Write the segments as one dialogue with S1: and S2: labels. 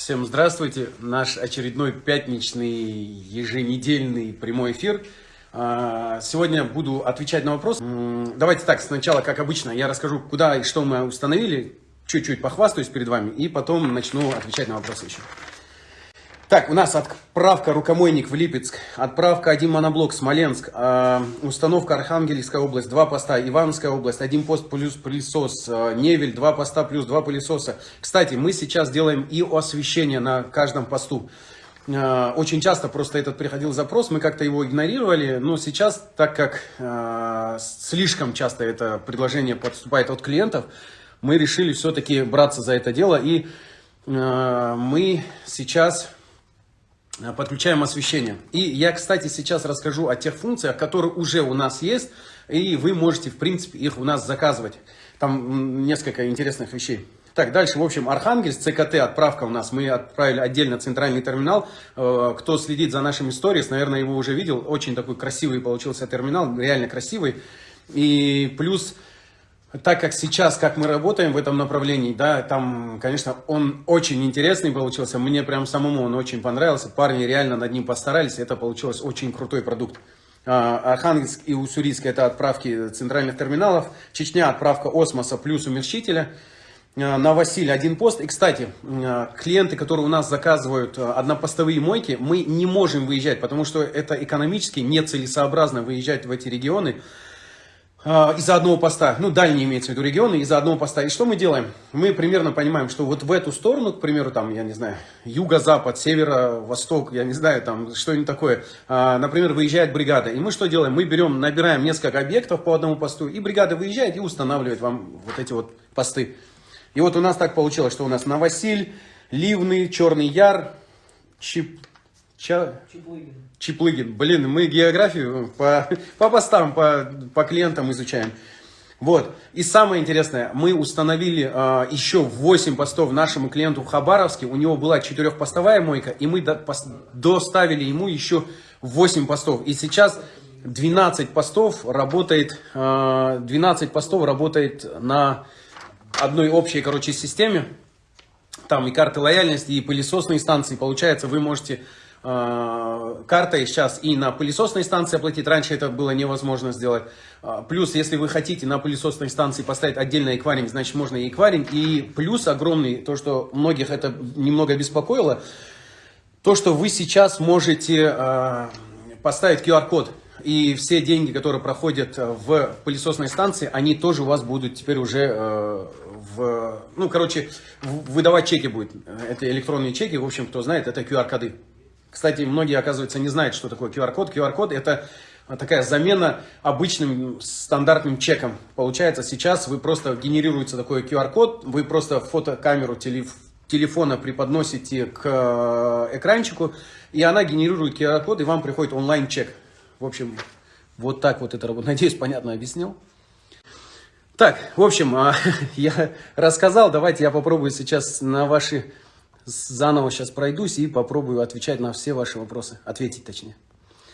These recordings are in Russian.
S1: Всем здравствуйте! Наш очередной пятничный еженедельный прямой эфир. А, сегодня буду отвечать на вопрос. Давайте так, сначала, как обычно, я расскажу, куда и что мы установили, чуть-чуть похвастаюсь перед вами, и потом начну отвечать на вопросы еще. Так, у нас отправка рукомойник в Липецк, отправка один моноблок Смоленск, э, установка Архангельская область, два поста, Ивановская область, один пост плюс пылесос, э, Невель, два поста плюс два пылесоса. Кстати, мы сейчас делаем и освещение на каждом посту. Э, очень часто просто этот приходил запрос, мы как-то его игнорировали, но сейчас, так как э, слишком часто это предложение поступает от клиентов, мы решили все-таки браться за это дело и э, мы сейчас подключаем освещение. И я, кстати, сейчас расскажу о тех функциях, которые уже у нас есть, и вы можете, в принципе, их у нас заказывать. Там несколько интересных вещей. Так, дальше, в общем, Архангельск, ЦКТ, отправка у нас. Мы отправили отдельно центральный терминал. Э, кто следит за нашими сторис, наверное, его уже видел. Очень такой красивый получился терминал, реально красивый. И плюс так как сейчас, как мы работаем в этом направлении, да, там, конечно, он очень интересный получился, мне прям самому он очень понравился, парни реально над ним постарались, это получилось очень крутой продукт. А, Архангельск и Уссурийск это отправки центральных терминалов, Чечня отправка осмоса плюс умерщителя, а, на Василий один пост. И, кстати, а, клиенты, которые у нас заказывают однопостовые мойки, мы не можем выезжать, потому что это экономически нецелесообразно выезжать в эти регионы. А, из-за одного поста, ну, дальние имеется в виду регионы, из-за одного поста. И что мы делаем? Мы примерно понимаем, что вот в эту сторону, к примеру, там, я не знаю, юго-запад, северо-восток, я не знаю, там, что-нибудь такое, а, например, выезжает бригада. И мы что делаем? Мы берем, набираем несколько объектов по одному посту, и бригада выезжает и устанавливает вам вот эти вот посты. И вот у нас так получилось, что у нас Новосиль, Ливный, Черный Яр, Чип, Ча... Чеплыгин. Чеплыгин. Блин, мы географию по, по постам, по, по клиентам изучаем. Вот. И самое интересное, мы установили э, еще 8 постов нашему клиенту в Хабаровске. У него была 4-постовая мойка, и мы до, пос, доставили ему еще 8 постов. И сейчас 12 постов работает, э, 12 постов работает на одной общей, короче, системе. Там и карты лояльности, и пылесосные станции. Получается, вы можете Э, картой сейчас и на пылесосной станции оплатить. Раньше это было невозможно сделать. Э, плюс, если вы хотите на пылесосной станции поставить отдельный эквайринг, значит можно и эквайринг. И плюс огромный, то, что многих это немного беспокоило, то, что вы сейчас можете э, поставить QR-код. И все деньги, которые проходят в пылесосной станции, они тоже у вас будут теперь уже в... Ну, короче, выдавать чеки будет. Это электронные чеки, в общем, кто знает, это QR-коды. Кстати, многие, оказывается, не знают, что такое QR-код. QR-код – это такая замена обычным стандартным чеком. Получается, сейчас вы просто генерируется такой QR-код, вы просто фотокамеру телефона преподносите к э, экранчику, и она генерирует QR-код, и вам приходит онлайн-чек. В общем, вот так вот это работает. Надеюсь, понятно объяснил. Так, в общем, а, я рассказал, давайте я попробую сейчас на ваши заново сейчас пройдусь и попробую отвечать на все ваши вопросы. Ответить точнее.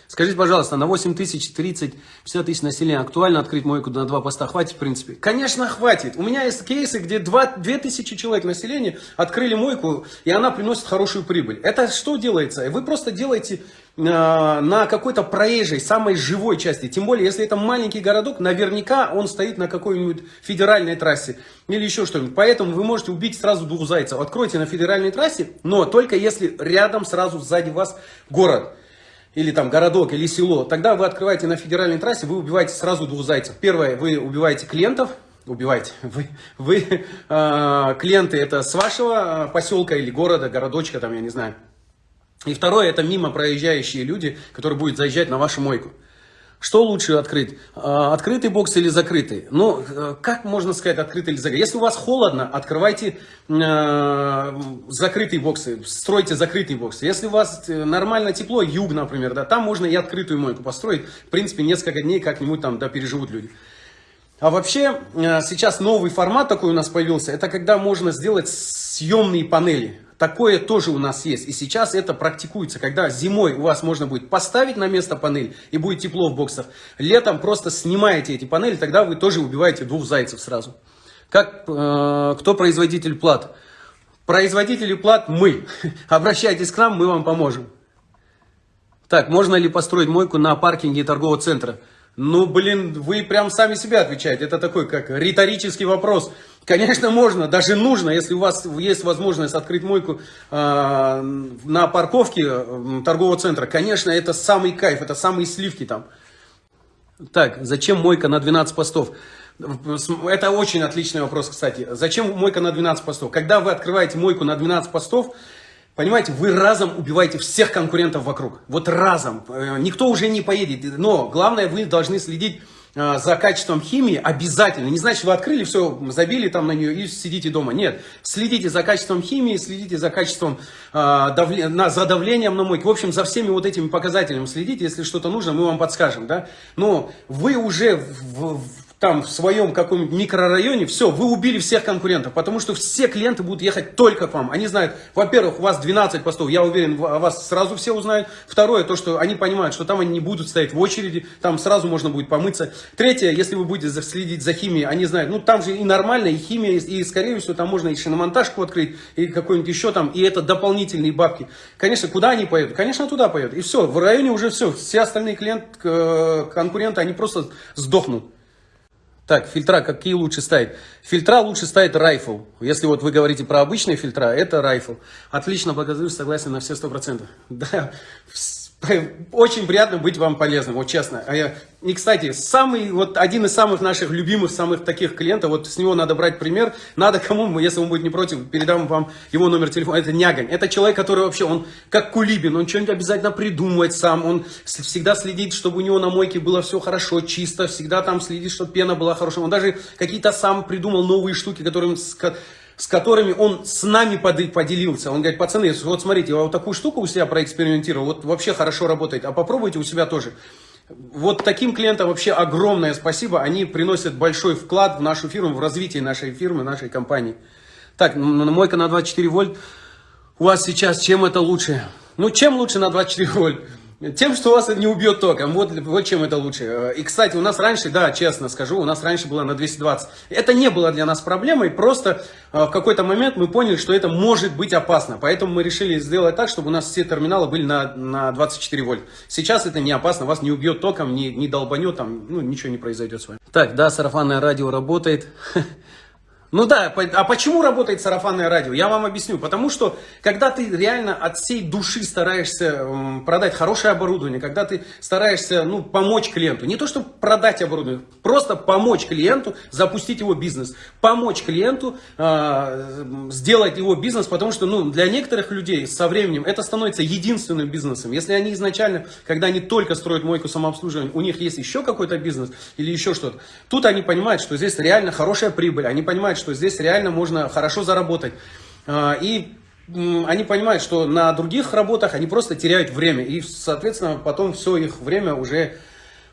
S1: Скажите, пожалуйста, на 8 тысяч, 30, 50 тысяч населения актуально открыть мойку на два поста? Хватит, в принципе? Конечно, хватит. У меня есть кейсы, где 2, 2 тысячи человек населения открыли мойку, и она приносит хорошую прибыль. Это что делается? Вы просто делаете э, на какой-то проезжей, самой живой части. Тем более, если это маленький городок, наверняка он стоит на какой-нибудь федеральной трассе или еще что-нибудь. Поэтому вы можете убить сразу двух зайцев. Откройте на федеральной трассе, но только если рядом сразу сзади вас город или там городок, или село, тогда вы открываете на федеральной трассе, вы убиваете сразу двух зайцев. Первое, вы убиваете клиентов, убиваете, вы, вы э, клиенты это с вашего а, поселка или города, городочка, там, я не знаю. И второе, это мимо проезжающие люди, которые будут заезжать на вашу мойку. Что лучше открыть? А, открытый бокс или закрытый? Ну, э, как можно сказать открытый или закрытый? Если у вас холодно, открывайте э, закрытые боксы, стройте закрытые боксы. Если у вас э, нормально тепло, юг, например, да, там можно и открытую мойку построить. В принципе, несколько дней как-нибудь там да, переживут люди. А вообще, э, сейчас новый формат такой у нас появился. Это когда можно сделать съемные панели. Такое тоже у нас есть. И сейчас это практикуется. Когда зимой у вас можно будет поставить на место панель и будет тепло в боксах. Летом просто снимаете эти панели, тогда вы тоже убиваете двух зайцев сразу. Как, э, кто производитель плат? Производители плат мы. Обращайтесь к нам, мы вам поможем. Так, можно ли построить мойку на паркинге торгового центра? Ну, блин, вы прям сами себя отвечаете. Это такой, как риторический вопрос. Конечно, можно, даже нужно, если у вас есть возможность открыть мойку э, на парковке э, торгового центра. Конечно, это самый кайф, это самые сливки там. Так, зачем мойка на 12 постов? Это очень отличный вопрос, кстати. Зачем мойка на 12 постов? Когда вы открываете мойку на 12 постов, Понимаете, вы разом убиваете всех конкурентов вокруг. Вот разом. Э, никто уже не поедет. Но главное, вы должны следить за качеством химии обязательно. Не значит, вы открыли все, забили там на нее и сидите дома. Нет. Следите за качеством химии, следите за качеством, давле... на, за давлением на мойке. В общем, за всеми вот этими показателями следите. Если что-то нужно, мы вам подскажем. Да? Но вы уже в, в там в своем каком-нибудь микрорайоне, все, вы убили всех конкурентов, потому что все клиенты будут ехать только к вам. Они знают, во-первых, у вас 12 постов, я уверен, вас сразу все узнают. Второе, то, что они понимают, что там они не будут стоять в очереди, там сразу можно будет помыться. Третье, если вы будете следить за химией, они знают, ну там же и нормально, и химия, и скорее всего там можно и шиномонтажку открыть, и какой-нибудь еще там, и это дополнительные бабки. Конечно, куда они поедут? Конечно, туда поедут. И все, в районе уже все, все остальные клиенты, конкуренты, они просто сдохнут. Так, фильтра какие лучше ставить? Фильтра лучше ставить Rifle. Если вот вы говорите про обычные фильтра, это Rifle. Отлично, благодарю, согласен на все 100%. Да, очень приятно быть вам полезным, вот честно. А и, кстати, самый, вот один из самых наших любимых, самых таких клиентов, вот с него надо брать пример. Надо кому, если он будет не против, передам вам его номер телефона. Это Нягань. Это человек, который вообще, он как Кулибин, он что-нибудь обязательно придумывает сам. Он всегда следит, чтобы у него на мойке было все хорошо, чисто. Всегда там следит, чтобы пена была хорошая. Он даже какие-то сам придумал новые штуки, которые с которыми он с нами поделился. Он говорит, пацаны, вот смотрите, я вот такую штуку у себя проэкспериментировал, вот вообще хорошо работает, а попробуйте у себя тоже. Вот таким клиентам вообще огромное спасибо, они приносят большой вклад в нашу фирму, в развитие нашей фирмы, нашей компании. Так, мойка на 24 вольт, у вас сейчас чем это лучше? Ну, чем лучше на 24 вольт? Тем, что вас не убьет током. Вот, вот чем это лучше. И, кстати, у нас раньше, да, честно скажу, у нас раньше было на 220. Это не было для нас проблемой, просто э, в какой-то момент мы поняли, что это может быть опасно. Поэтому мы решили сделать так, чтобы у нас все терминалы были на, на 24 вольт. Сейчас это не опасно, вас не убьет током, не, не долбанет, там, ну, ничего не произойдет с вами. Так, да, сарафанное радио работает. Ну да, а почему работает сарафанное радио? Я вам объясню. Потому что, когда ты реально от всей души стараешься продать хорошее оборудование, когда ты стараешься ну, помочь клиенту, не то, чтобы продать оборудование, просто помочь клиенту запустить его бизнес, помочь клиенту э, сделать его бизнес, потому что ну, для некоторых людей со временем это становится единственным бизнесом. Если они изначально, когда они только строят мойку самообслуживания, у них есть еще какой-то бизнес или еще что-то, тут они понимают, что здесь реально хорошая прибыль, они понимают, понимают, что здесь реально можно хорошо заработать. А, и они понимают, что на других работах они просто теряют время. И, соответственно, потом все их время уже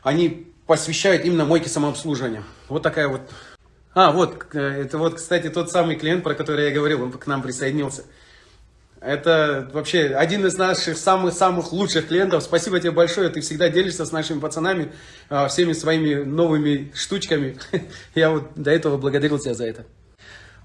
S1: они посвящают именно мойке самообслуживания. Вот такая вот... А, вот, это вот, кстати, тот самый клиент, про который я говорил, он к нам присоединился. Это вообще один из наших самых-самых лучших клиентов. Спасибо тебе большое, ты всегда делишься с нашими пацанами а, всеми своими новыми штучками. Я вот до этого благодарил тебя за это.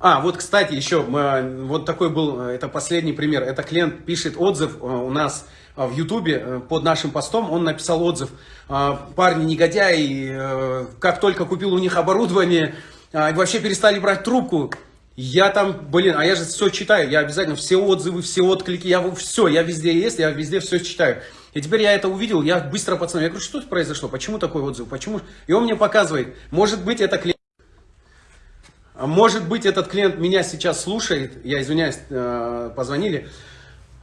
S1: А, вот, кстати, еще, вот такой был, это последний пример. Это клиент пишет отзыв э, у нас э, в Ютубе э, под нашим постом. Он написал отзыв. Парни негодяи, как только купил у них оборудование, вообще перестали брать трубку. Я там, блин, а я же все читаю, я обязательно все отзывы, все отклики, я все, я везде есть, я везде все читаю. И теперь я это увидел, я быстро пацану, я говорю, что произошло, почему такой отзыв, почему? И он мне показывает, может быть, это клиент. Может быть, этот клиент меня сейчас слушает, я извиняюсь, э, позвонили,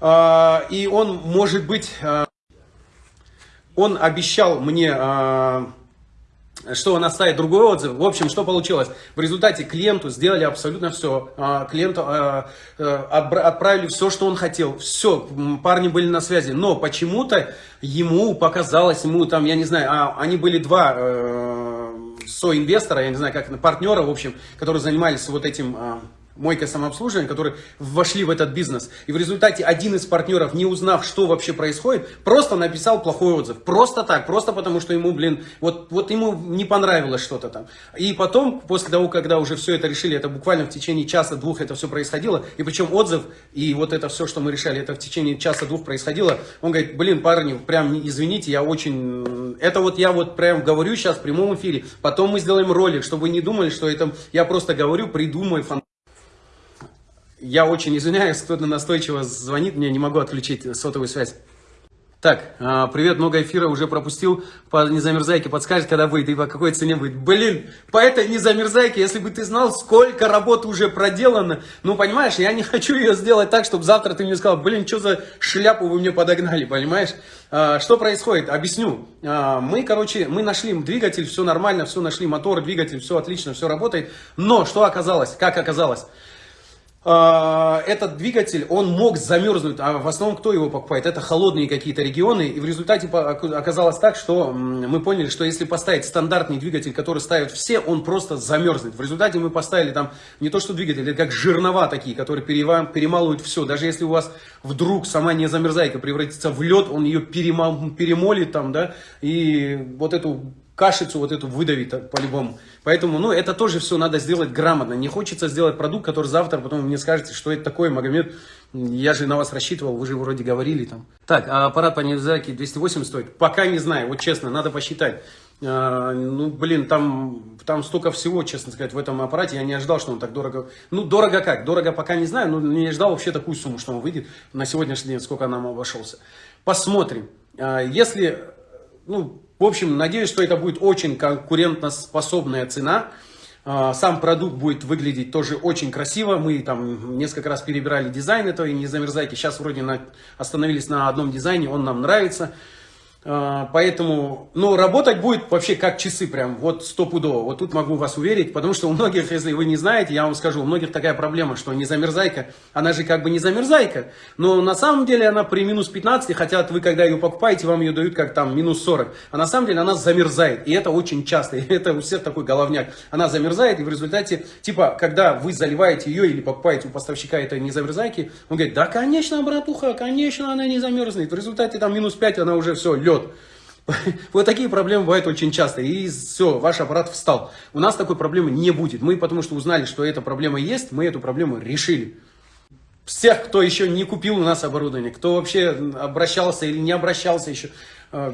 S1: э, и он, может быть, э, он обещал мне что он оставит другой отзыв. В общем, что получилось? В результате клиенту сделали абсолютно все. А, клиенту а, отправили все, что он хотел. Все, парни были на связи. Но почему-то ему показалось, ему там, я не знаю, а, они были два соинвестора, я не знаю, как партнера, в общем, которые занимались вот этим мойка самообслуживания, которые вошли в этот бизнес. И в результате один из партнеров, не узнав, что вообще происходит, просто написал плохой отзыв. Просто так, просто потому что ему, блин, вот, вот ему не понравилось что-то там. И потом, после того, когда уже все это решили, это буквально в течение часа-двух это все происходило, и причем отзыв, и вот это все, что мы решали, это в течение часа-двух происходило, он говорит, блин, парни, прям извините, я очень, это вот я вот прям говорю сейчас в прямом эфире, потом мы сделаем ролик, чтобы вы не думали, что это я просто говорю, придумаю фантазию. Я очень извиняюсь, кто-то настойчиво звонит, мне не могу отключить сотовую связь. Так, а, привет, много эфира уже пропустил, по незамерзайке подскажет, когда выйдет и по какой цене будет. Блин, по этой незамерзайке, если бы ты знал, сколько работы уже проделано, ну, понимаешь, я не хочу ее сделать так, чтобы завтра ты мне сказал, блин, что за шляпу вы мне подогнали, понимаешь? А, что происходит? Объясню. А, мы, короче, мы нашли двигатель, все нормально, все нашли, мотор, двигатель, все отлично, все работает, но что оказалось, как оказалось? А, этот двигатель, он мог замерзнуть, а в основном кто его покупает? Это холодные какие-то регионы, и в результате оказалось так, что мы поняли, что если поставить стандартный двигатель, который ставят все, он просто замерзнет. В результате мы поставили там не то что двигатель, это как жирнова такие, которые перемалывают все. Даже если у вас вдруг сама не замерзайка превратится в лед, он ее перемол, перемолит там, да, и вот эту кашицу вот эту выдавить по-любому. Поэтому, ну, это тоже все надо сделать грамотно. Не хочется сделать продукт, который завтра потом мне скажете, что это такое, Магомед, я же на вас рассчитывал, вы же вроде говорили там. Так, а аппарат по Невзаки 280 стоит? Пока не знаю, вот честно, надо посчитать. А, ну, блин, там, там столько всего, честно сказать, в этом аппарате. Я не ожидал, что он так дорого. Ну, дорого как? Дорого пока не знаю, но не ожидал вообще такую сумму, что он выйдет на сегодняшний день, сколько нам обошелся. Посмотрим. А, если, ну, в общем, надеюсь, что это будет очень конкурентоспособная цена. А, сам продукт будет выглядеть тоже очень красиво. Мы там несколько раз перебирали дизайн этого, и не замерзайте. Сейчас вроде на, остановились на одном дизайне, он нам нравится. А, поэтому, ну, работать будет вообще как часы прям, вот стопудово. Вот тут могу вас уверить, потому что у многих, если вы не знаете, я вам скажу, у многих такая проблема, что не замерзайка, она же как бы не замерзайка, но на самом деле она при минус 15, хотя вы когда ее покупаете, вам ее дают как там минус 40, а на самом деле она замерзает, и это очень часто, и это у всех такой головняк. Она замерзает, и в результате, типа, когда вы заливаете ее или покупаете у поставщика это не замерзайки, он говорит, да, конечно, братуха, конечно, она не замерзнет. В результате там минус 5, она уже все, лед вперед. Вот такие проблемы бывают очень часто. И все, ваш аппарат встал. У нас такой проблемы не будет. Мы потому что узнали, что эта проблема есть, мы эту проблему решили. Всех, кто еще не купил у нас оборудование, кто вообще обращался или не обращался еще,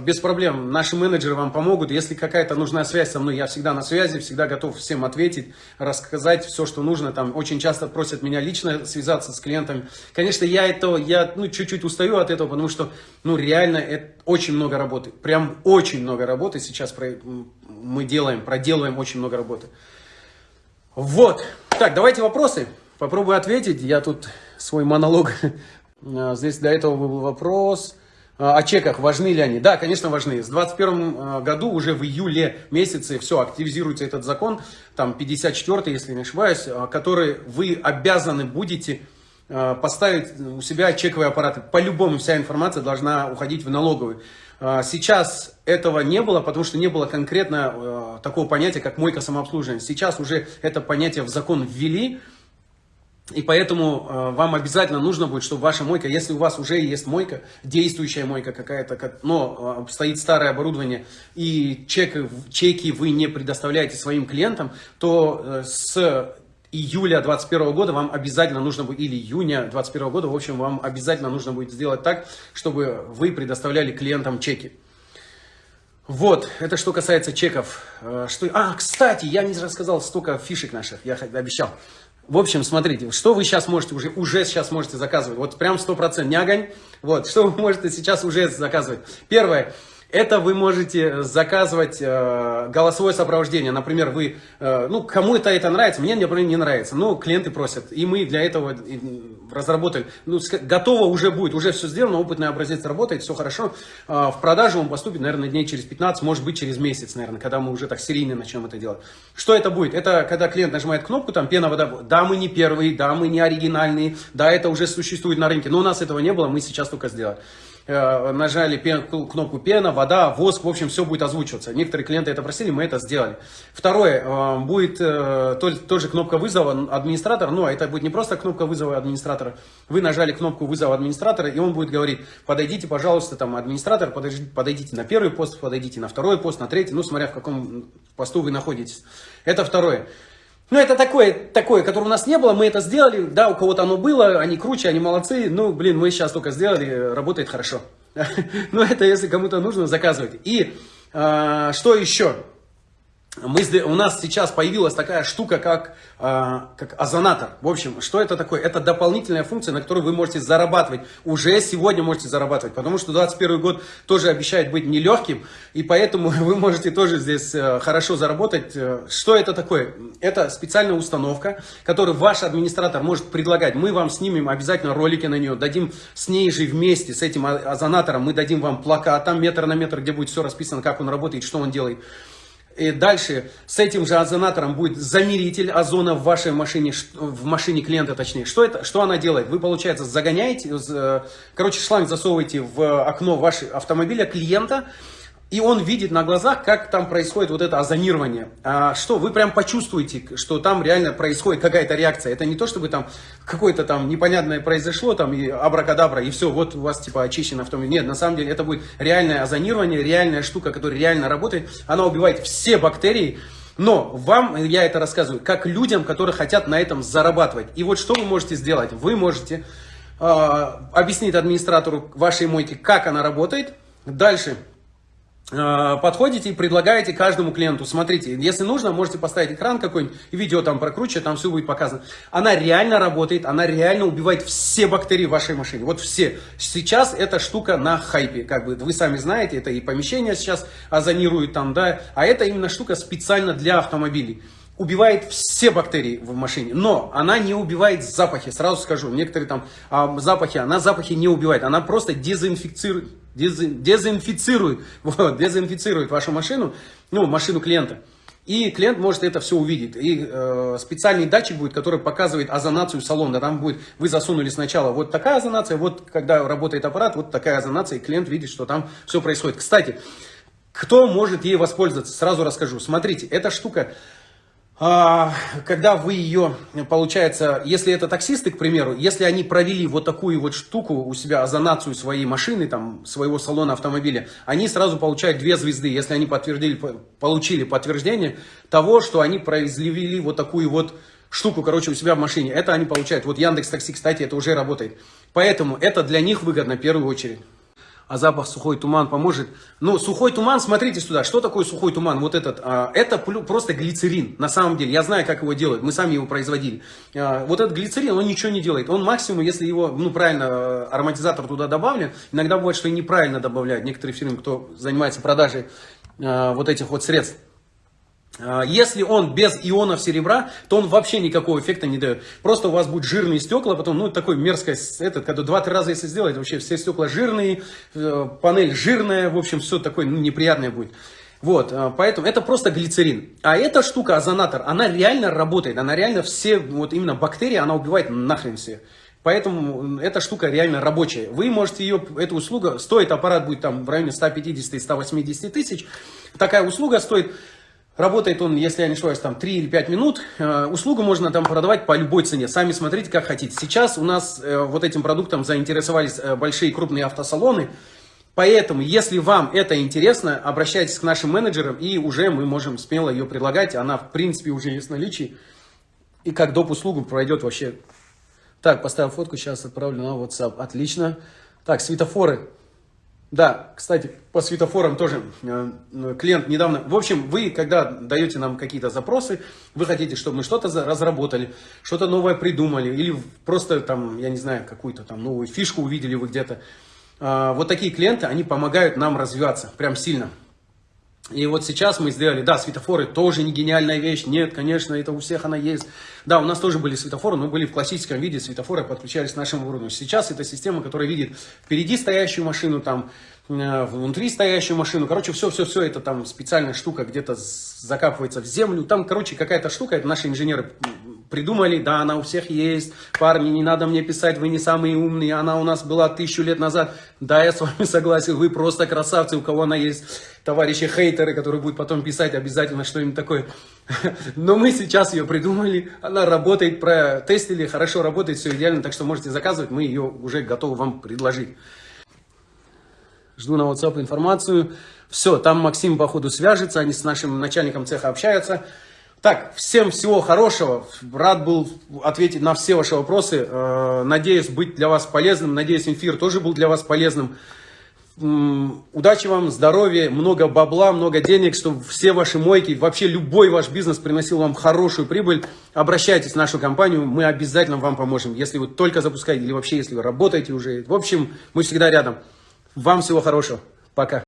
S1: без проблем. Наши менеджеры вам помогут. Если какая-то нужна связь со мной, я всегда на связи, всегда готов всем ответить, рассказать все, что нужно. Там очень часто просят меня лично связаться с клиентами. Конечно, я это, я ну, чуть-чуть устаю от этого, потому что, ну, реально, это очень много работы. Прям очень много работы сейчас про, мы делаем, проделываем очень много работы. Вот. Так, давайте вопросы. Попробую ответить. Я тут свой монолог. Э, здесь до этого был вопрос. А, о чеках, важны ли они? Да, конечно, важны. С 2021 а, году уже в июле месяце все, активизируется этот закон, там 54 если не ошибаюсь, а, который вы обязаны будете поставить у себя чековые аппараты. По-любому вся информация должна уходить в налоговую. Сейчас этого не было, потому что не было конкретно такого понятия, как мойка самообслуживания. Сейчас уже это понятие в закон ввели, и поэтому э, вам обязательно нужно будет, чтобы ваша мойка, если у вас уже есть мойка, действующая мойка какая-то, как, но э, стоит старое оборудование, и чек, чеки вы не предоставляете своим клиентам, то э, с июля 2021 года вам обязательно нужно будет, или июня 2021 года, в общем, вам обязательно нужно будет сделать так, чтобы вы предоставляли клиентам чеки. Вот, это что касается чеков. Э, что... А, кстати, я не рассказал столько фишек наших, я обещал. В общем, смотрите, что вы сейчас можете уже, уже сейчас можете заказывать. Вот прям 100%, не огонь. Вот, что вы можете сейчас уже заказывать. Первое, это вы можете заказывать э, голосовое сопровождение. Например, вы, э, ну, кому-то это нравится, мне, например, не нравится. Но клиенты просят. И мы для этого разработали. Ну, готово уже будет, уже все сделано, опытный образец работает, все хорошо. Э, в продажу он поступит, наверное, дней через 15, может быть, через месяц, наверное, когда мы уже так серийно начнем это делать. Что это будет? Это когда клиент нажимает кнопку, там, пена, вода. Да, мы не первые, да, мы не оригинальные, да, это уже существует на рынке. Но у нас этого не было, мы сейчас только сделали. Э, нажали пен, кнопку пена, вода, воск, в общем, все будет озвучиваться. Некоторые клиенты это просили, мы это сделали. Второе, э, будет э, тоже кнопка вызова администратора, ну, а это будет не просто кнопка вызова администратора, вы нажали кнопку вызова администратора, и он будет говорить, подойдите, пожалуйста, там, администратор, подойдите, подойдите на первый пост, подойдите на второй пост, на третий, ну, смотря в каком посту вы находитесь. Это второе. Ну, это такое, такое, которое у нас не было, мы это сделали, да, у кого-то оно было, они круче, они молодцы, ну, блин, мы сейчас только сделали, работает хорошо. Ну, это если кому-то нужно, заказывайте. И а, что еще? Мы, у нас сейчас появилась такая штука, как, э, как озонатор. В общем, что это такое? Это дополнительная функция, на которой вы можете зарабатывать. Уже сегодня можете зарабатывать, потому что 2021 год тоже обещает быть нелегким, и поэтому вы можете тоже здесь э, хорошо заработать. Э, что это такое? Это специальная установка, которую ваш администратор может предлагать. Мы вам снимем обязательно ролики на нее, дадим с ней же вместе, с этим озонатором, мы дадим вам плакат, там метр на метр, где будет все расписано, как он работает, что он делает. И дальше с этим же озонатором будет замеритель озона в вашей машине, в машине клиента точнее. Что, это, что она делает? Вы, получается, загоняете, э, короче, шланг засовываете в окно вашего автомобиля клиента, и он видит на глазах, как там происходит вот это озонирование. А что, вы прям почувствуете, что там реально происходит какая-то реакция. Это не то, чтобы там какое-то там непонятное произошло, там и абракадабра, и все, вот у вас типа очищен автомобиль. Нет, на самом деле это будет реальное озонирование, реальная штука, которая реально работает. Она убивает все бактерии, но вам я это рассказываю как людям, которые хотят на этом зарабатывать. И вот что вы можете сделать? Вы можете э, объяснить администратору вашей мойки, как она работает. Дальше подходите и предлагаете каждому клиенту, смотрите, если нужно, можете поставить экран какой-нибудь, видео там прокручивать, там все будет показано. Она реально работает, она реально убивает все бактерии в вашей машине, вот все. Сейчас эта штука на хайпе, как бы вы сами знаете, это и помещение сейчас озонируют там, да, а это именно штука специально для автомобилей. Убивает все бактерии в машине, но она не убивает запахи, сразу скажу, некоторые там а, запахи, она запахи не убивает, она просто дезинфицирует, дезинфицирует, вот, дезинфицирует вашу машину, ну, машину клиента. И клиент может это все увидеть. И э, специальный датчик будет, который показывает озонацию салона. Там будет, вы засунули сначала вот такая озонация, вот когда работает аппарат, вот такая озонация, и клиент видит, что там все происходит. Кстати, кто может ей воспользоваться, сразу расскажу. Смотрите, эта штука когда вы ее, получается, если это таксисты, к примеру, если они провели вот такую вот штуку у себя, озонацию своей машины, там, своего салона автомобиля, они сразу получают две звезды, если они подтвердили, получили подтверждение того, что они произвели вот такую вот штуку, короче, у себя в машине. Это они получают. Вот Яндекс Такси, кстати, это уже работает. Поэтому это для них выгодно в первую очередь а запах сухой туман поможет. Ну, сухой туман, смотрите сюда, что такое сухой туман? Вот этот, а, это просто глицерин, на самом деле. Я знаю, как его делают, мы сами его производили. А, вот этот глицерин, он ничего не делает. Он максимум, если его, ну, правильно, э, ароматизатор туда добавлен, иногда бывает, что и неправильно добавляют. Некоторые фирмы, кто занимается продажей а, вот этих вот средств, если он без ионов серебра, то он вообще никакого эффекта не дает. Просто у вас будет жирные стекла, потом, ну, такой мерзкое, этот, когда два-три раза если сделать, вообще все стекла жирные, э, панель жирная, в общем, все такое ну, неприятное будет. Вот, а, поэтому это просто глицерин. А эта штука, озонатор, она реально работает, она реально все, вот именно бактерии, она убивает нахрен все. Поэтому эта штука реально рабочая. Вы можете ее, эта услуга, стоит аппарат будет там в районе 150-180 тысяч. Такая услуга стоит Работает он, если я не ошибаюсь, там 3 или 5 минут. Э, услугу можно там продавать по любой цене. Сами смотрите, как хотите. Сейчас у нас э, вот этим продуктом заинтересовались э, большие крупные автосалоны. Поэтому, если вам это интересно, обращайтесь к нашим менеджерам, и уже мы можем смело ее предлагать. Она, в принципе, уже есть в наличии. И как доп. услугу пройдет вообще. Так, поставил фотку, сейчас отправлю на WhatsApp. Отлично. Так, светофоры. Да, кстати, по светофорам тоже э, клиент недавно... В общем, вы, когда даете нам какие-то запросы, вы хотите, чтобы мы что-то разработали, что-то новое придумали, или просто там, я не знаю, какую-то там новую фишку увидели вы где-то. Э, вот такие клиенты, они помогают нам развиваться прям сильно. И вот сейчас мы сделали, да, светофоры тоже не гениальная вещь, нет, конечно, это у всех она есть. Да, у нас тоже были светофоры, но были в классическом виде, светофоры подключались к нашему оборудованию. Сейчас это система, которая видит впереди стоящую машину, там, э, внутри стоящую машину, короче, все-все-все, это там специальная штука где-то закапывается в землю, там, короче, какая-то штука, это наши инженеры придумали, да, она у всех есть. Парни, не надо мне писать, вы не самые умные, она у нас была тысячу лет назад. Да, я с вами согласен, вы просто красавцы, у кого она есть. Товарищи хейтеры, которые будут потом писать обязательно что-нибудь такое. Но мы сейчас ее придумали, она работает, протестили, хорошо работает, все идеально, так что можете заказывать, мы ее уже готовы вам предложить. Жду на WhatsApp информацию. Все, там Максим, походу, свяжется, они с нашим начальником цеха общаются. Так, всем всего хорошего. Рад был ответить на все ваши вопросы. Э, надеюсь быть для вас полезным. Надеюсь, эфир тоже был для вас полезным. Удачи вам, здоровья, много бабла, много денег, чтобы все ваши мойки, вообще любой ваш бизнес приносил вам хорошую прибыль. Обращайтесь в нашу компанию, мы обязательно вам поможем. Если вы только запускаете или вообще если вы работаете уже. В общем, мы всегда рядом. Вам всего хорошего. Пока.